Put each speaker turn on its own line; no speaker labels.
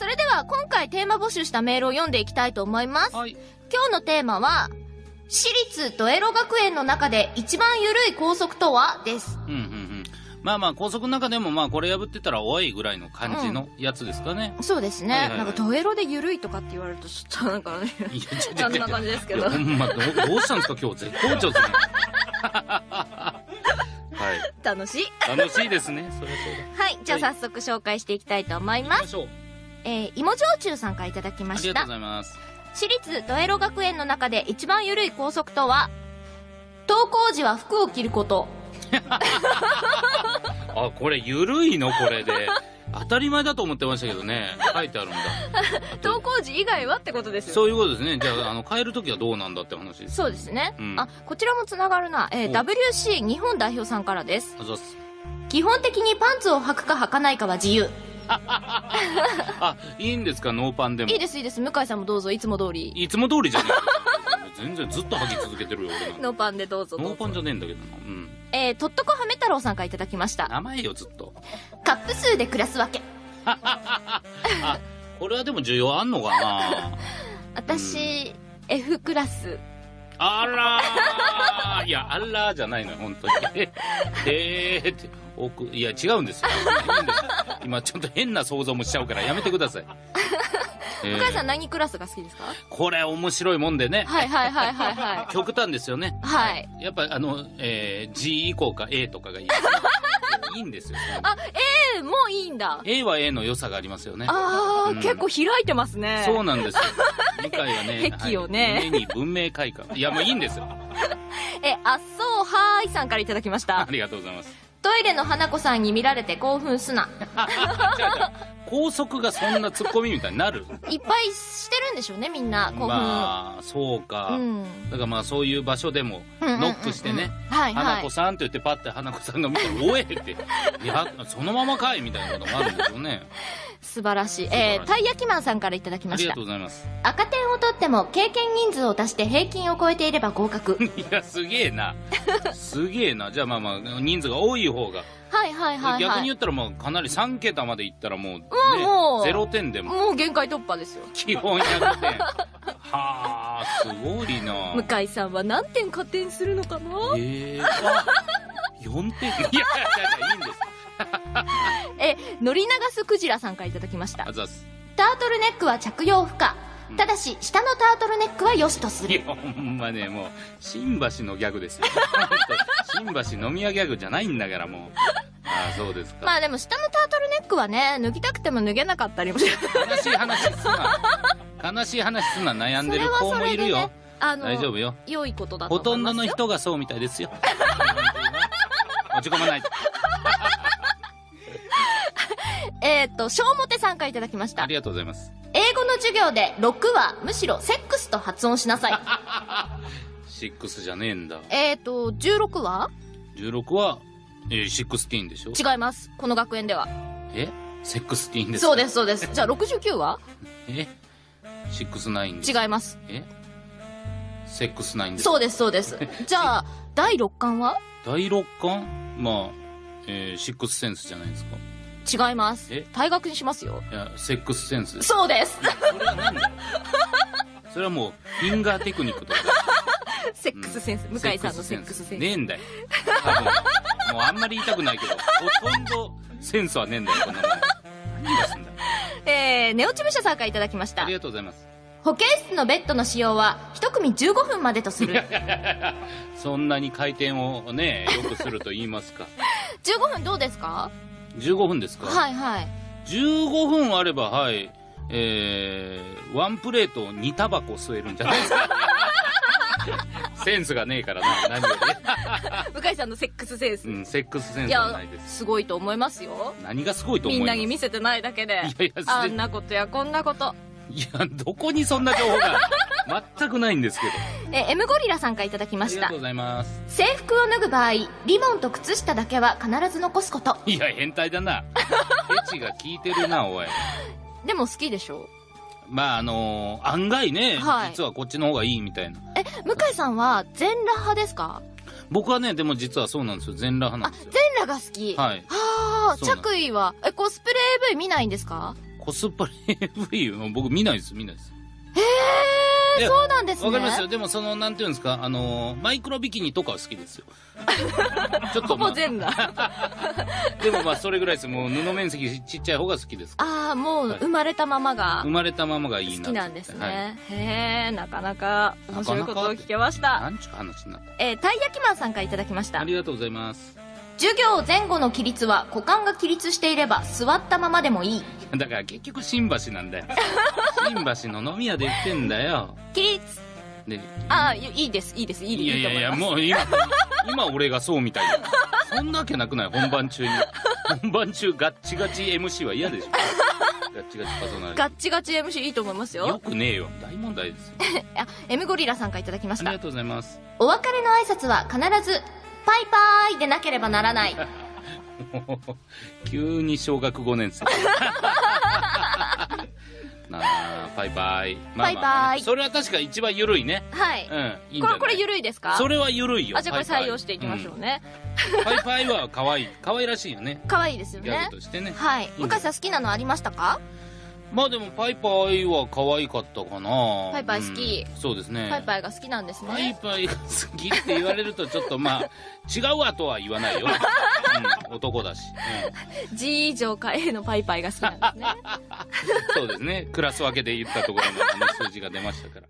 それでは今回テーマ募集したメールを読んでいきたいと思います。
はい。
今日のテーマは、私立ドエロ学園の中で一番緩い校則とは？です。
うんうんうん。まあまあ、高速の中でも、まあ、これ破ってたら、おいぐらいの感じのやつですかね。
そうですね。
はいはいはい
なんかドエロで緩いとかって言われるとちょっとなんかね、
いや、ちょちょ
あんな感じですけど
ほんま、どうどうしたんですか、今日。絶好調ですね。はい。
楽しい。
楽しいですね。それはそうだ。
はい、じゃあ早速紹介していきたいと思います。
行きましょう。
えー、芋焼酎さんからいただきました
ありがとうご。ざいます。
私立ドエロ学園の中で一番緩い校則とは、登校時は服を着ること。
あ、これ、ゆるいの、これで。当たり前だと思ってましたけどね。書いてあるんだ。
登校時以外はってことですよ。
そういうことですね。じゃあ、あの、変えるときはどうなんだって話です。
そうですね。
うん
あ、こちらもつながるな。えー、
お
WC 日本代表さんからです。基本的にパンツを履くか履かないかは自由。
あ、いいんですか、ノーパンでも。
いいです、いいです。向井さんもどうぞ、いつも通り。
いつも通りじゃねえか全然ずっと履き続けてるよ、俺
ノーパンでどうぞ。
ノーパンじゃねえんだけどな。うん。
えー、とっとこはめ太郎さんからいただきました。
名前よ、ずっと。
カップ数で暮らすわけ。
あ、これはでも需要あんのかな？
私、F クラス。
あらーいや、あらーじゃないのよ、本当に。え えーって、奥、いや、違うんですよ。今、ちょっと変な想像もしちゃうからやめてください。えー
向井さん何クラスが好きですか？
これ面白いもんでね。
はいはいはいはいは
極端ですよね。
い。はい。
やっぱあの、えー G 以降か A とかがいい。いいんですよ。
あ、えー、もういいんだ。
A は A の良さがありますよね。
あー、
うん
結構開いてますね。
そうなんですよ。理解がね。
癖をね
はい、夢に文明開化。いや、もういいんですよ。
え、あっそうはーいさんからいただきました
あ。りがとうございます。
トイレの花子さんに見られて興奮すな。
じゃあじゃあ高速がそんなツッコミみたいになる？
いっぱいしてるんでしょうね、みんな。興奮。
まあ、そうか。
うん。
だからまあそういう場所でも、ノックしてね、花子。さんって言ってパッて花子さんが見て、おえって、いや、そのままかいみたいなこともあるんでしょうね。
素晴らしい。
らしい
えー、たい焼きマンさんからいただきました
ありがと。うございます。
赤点を取っても経験人数を足して平均を超えていれば合格。
いや、すげえな。すげえな。じゃあまあまあ、人数が多い方が。
はいはいはいはい。
逆に言ったらもうかなり3桁までいったらもう、ね、
もう
0点でも
もう限界突破ですよ。
基本100点。はあ、すごいな。
向井さんは何点加点するのかな？
ええあ、4点いやいやいや、いいんです。
え、乗り流すクジラさんからいただきました
あ。ざっす。
タートルネックは着用不可
うん。
ただし、下のタートルネックは良しとする。
いや、ほんまね、もう、新橋のギャグですよ。新橋飲み屋ギャグじゃないんだから、もう。ああ、そうですか。
まあでも下のタートルネックはね、脱ぎたくても脱げなかったりもし
悲しい話すな。悲しい話すな、悩んでる子もいるよ。
あの、
大丈夫よ。
良いことだと
ほとんど。の人がそうみたいですよ。落ち込まない。
えっ、と、小表さんからいただきました
あり。がとうございます。
英語の授業で6はむしろセックスと発音しなさい。
6じゃねえんだ。
えっと、16は
16は、えー、16でしょ？
違います。この学園では。
え？ sexteen ですか？
そうです、そうです。じゃあ69は？
え？69です
違います。
え？セックスナインです
そうです、そうです。じゃあ、第6巻は？
第6巻まあ、えー、シックスセンスじゃないですか
違います
え？
退学にしますよ。
いやセックスセンス
そうです。
それはもうフィンガーテクニックとか
セックスセンス。向井さんのセックスセンス。
ねえんだよもうあんまり言いたくないけどほとんどセンスはねえんだよこんなもん何がすんだよ
えー、ネオチブ社さんからいただきました
あり。がとうございます
保健室のベッドの使用は一組15分までとする。
そんなに回転をねよくすると言いますか
15分どうですか
？15分ですか？
はいはい。
15分あればはいえー、ワンプレート2タバコ吸えるんじゃないですか？センスがねえからな何よ
向井さんのセックスセンス。
り、うん、セックスセンスはないで、す
すごいと思いますよ。
何がすごいと思います？
みんなに見せてないだけで。
いやいや
あんなことやこんなこと。
いやどこにそんな情報が？全くないんですけど
え、M ゴリラさんからいただきました
ありがとう。ございます
制服を脱ぐ場合、リボンと靴下だけは必ず残すこと。
いや変態だなエチが効いてるなおい
でも好きでしょ？
まああのー案外ね、
はい
実はこっちの方がいいみたいな
え、向井さんは全裸派ですか？
僕はねでも実はそうなんですよ全裸派な
あ、
んですよ
全裸が好き。
はい
はあ、着衣は、え、コスプレ AV 見ないんですか？
ココスプレ AV は僕見ないです、見ないです。い
えそうなんですね。
わかりますよ。でもその、なんていうんですか、あの、マイクロビキニとかは好きですよ。ちょっ
ほ
と、まあ、
ぼ全裸。
でもまあそれぐらいです。もう布面積ちっちゃい方が好きです。
ああ、もう
はい
生まれたままが
生まれたままがいいな。
好きなんです
はい。
ね。へえ、なかなか面白いことを聞けました。
なんちゅう話になっ
えー、たい焼きマンさんからいただきました
た。あ。りがとうございます。
授業前後の起立は股間が起立していれば座ったままでもいい。
だから結局新橋なんだよ。新橋の飲み屋で言ってんだよ。
起立
で、
ああ、いいいです、いいです、いい
いやいやいや、
いいと思います。
もう今、今俺がそうみたいな。そんなわけなくない本番中に。本番中ガッチガチ MC は嫌でしょ。ガッチガチパーソナリティ
ガッチガチ MC いいと思います
よ
よ。
くねえよ。大問題ですよ。
あ、M ゴリラさんからいただきました。
ありがとうございます。
お別れの挨拶は必ず、パイパーイでなければならない。
急に小学5年生。なあ、パイパイ。まあまあまあね
パイパイ
それは確か一番緩いね。
はい。
うん、いい
これ、これ緩いですか？
それは緩いよ。
あ、じゃあこれ採用していきましょうね。
うんパイパイは可愛い。可愛らしいよね。
可愛いですよ
ギャ
ね
グ。としてね。
はい。
うん
向井さん好きなのありましたか？
まあでもパイパイは可愛かったかな。
パイパイ好き
うんそうですね。
パイパイが好きなんです
パイ
ね。
パイが好きって言われるとちょっとまあ、違うわとは言わないよ。うん、男だし、
G 以上か A のパイパイが好きなんですね。
うん。そうですね。クラス分けで言ったところの数字が出ましたから。